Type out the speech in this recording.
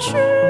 去。